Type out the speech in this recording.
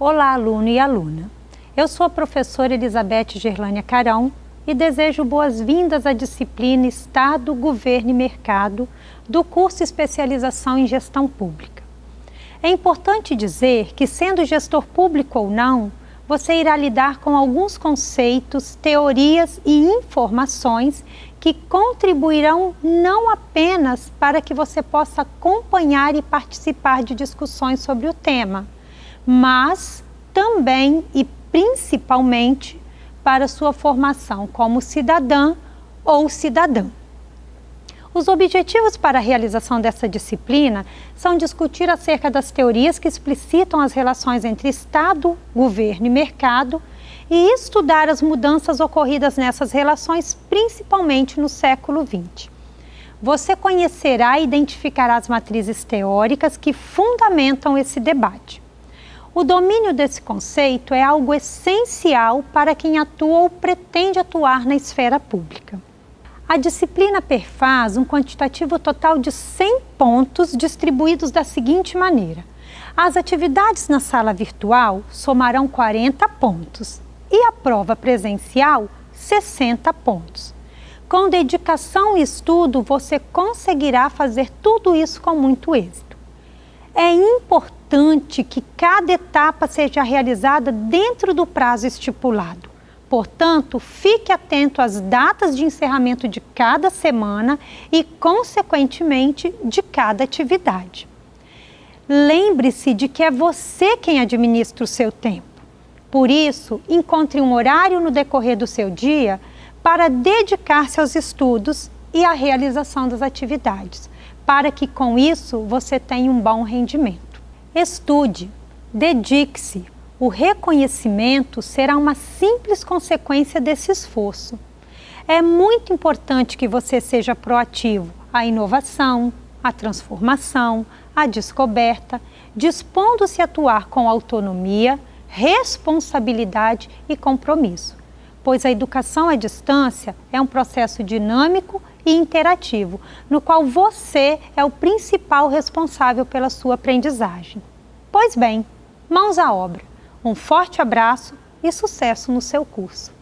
Olá, aluno e aluna. Eu sou a professora Elizabeth Gerlânia Carão e desejo boas-vindas à disciplina Estado, Governo e Mercado do curso Especialização em Gestão Pública. É importante dizer que, sendo gestor público ou não, você irá lidar com alguns conceitos, teorias e informações que contribuirão não apenas para que você possa acompanhar e participar de discussões sobre o tema, mas também e principalmente para sua formação como cidadã ou cidadã. Os objetivos para a realização dessa disciplina são discutir acerca das teorias que explicitam as relações entre Estado, governo e mercado e estudar as mudanças ocorridas nessas relações, principalmente no século XX. Você conhecerá e identificará as matrizes teóricas que fundamentam esse debate. O domínio desse conceito é algo essencial para quem atua ou pretende atuar na esfera pública. A disciplina perfaz um quantitativo total de 100 pontos distribuídos da seguinte maneira. As atividades na sala virtual somarão 40 pontos e a prova presencial 60 pontos. Com dedicação e estudo, você conseguirá fazer tudo isso com muito êxito. É importante que cada etapa seja realizada dentro do prazo estipulado. Portanto, fique atento às datas de encerramento de cada semana e, consequentemente, de cada atividade. Lembre-se de que é você quem administra o seu tempo. Por isso, encontre um horário no decorrer do seu dia para dedicar-se aos estudos e à realização das atividades para que com isso você tenha um bom rendimento. Estude, dedique-se. O reconhecimento será uma simples consequência desse esforço. É muito importante que você seja proativo à inovação, à transformação, à descoberta, dispondo-se a atuar com autonomia, responsabilidade e compromisso, pois a educação à distância é um processo dinâmico e interativo, no qual você é o principal responsável pela sua aprendizagem. Pois bem, mãos à obra. Um forte abraço e sucesso no seu curso.